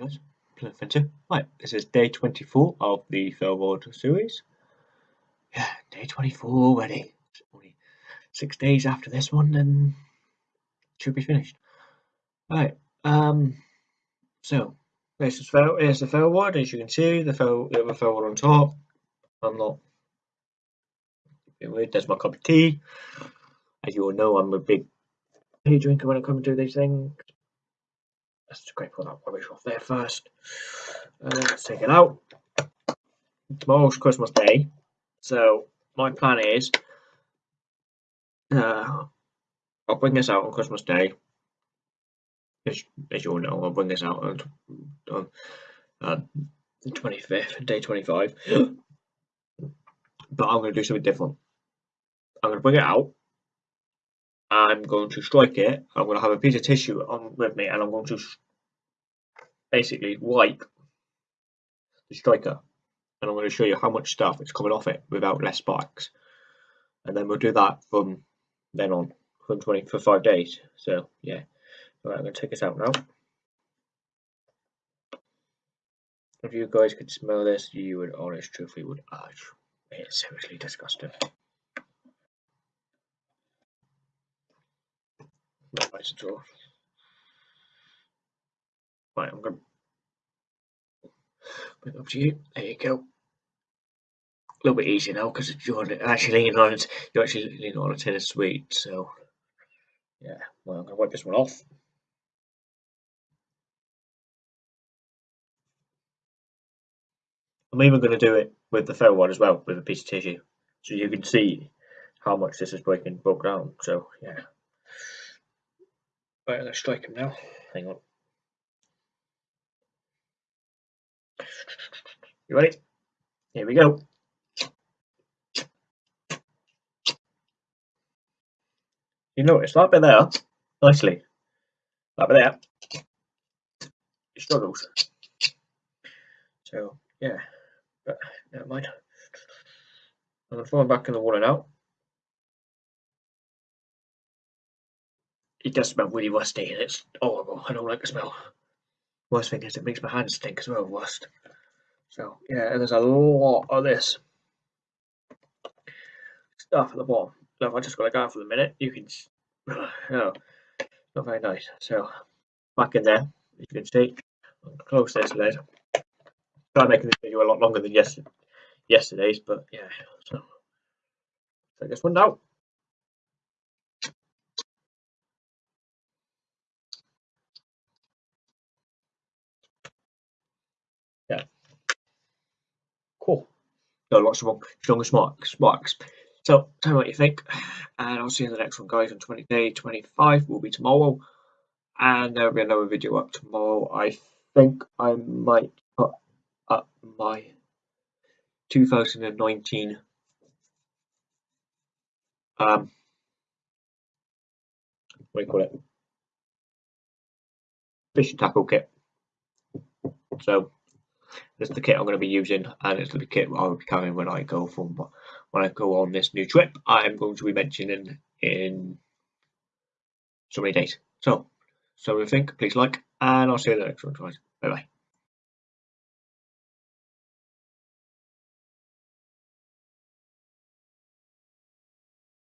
Adventure. Right, this is day 24 of the World series. Yeah, day 24 already. It's only six days after this one, and should be finished. Right, um, so this is fail. Here's the World. As you can see, the fail, the other World on top. I'm not. There's my cup of tea. As you all know, I'm a big tea drinker when I come to do these things. Let's scrape all that rubbish off there first. Uh, let's take it out. Tomorrow's Christmas Day, so my plan is uh, I'll bring this out on Christmas Day. As, as you all know, I'll bring this out on, on uh, the 25th, day 25. but I'm going to do something different. I'm going to bring it out. I'm going to strike it. I'm going to have a piece of tissue on with me, and I'm going to basically wipe the striker. And I'm going to show you how much stuff is coming off it without less sparks and then we'll do that from then on from 20 for five days. So yeah. All right I'm going to take this out now. If you guys could smell this you would honest truthfully would uh, it's seriously disgusting not nice at all right I'm going to Bring up to you. There you go. A little bit easier now because you're actually leaning on it. You're actually leaning on a of sweet. So yeah, well I'm gonna wipe this one off. I'm even going to do it with the fell one as well, with a piece of tissue, so you can see how much this is breaking broke down. So yeah. Right, let's strike him now. Hang on. You ready? Here we go. You notice that bit there, nicely. That bit there, it struggles. So, yeah, but never mind. I'm going to throw him back in the water now. It does smell really rusty and it's horrible. I don't like the smell. Worst thing is it makes my hands stink as well, rust. So yeah, there's a lot of this stuff at the bottom. So if I just got to go for the minute, you can, oh, not very nice. So back in there, as you can see, close this lid. Try making this video a lot longer than yes, yesterday's, but yeah. So take this one out. Yeah. Cool. Got lots of stronger sparks. sparks. So tell me what you think, and I'll see you in the next one, guys. On 20 day 25 will be tomorrow, and there'll be another video up tomorrow. I think I might put up my 2019 um what do you call it fishing tackle kit so this is the kit I'm going to be using, and it's the kit I will be carrying when I go from when I go on this new trip. I'm going to be mentioning in so many days. So, so think? Please like, and I'll see you in the next one, guys. Bye bye.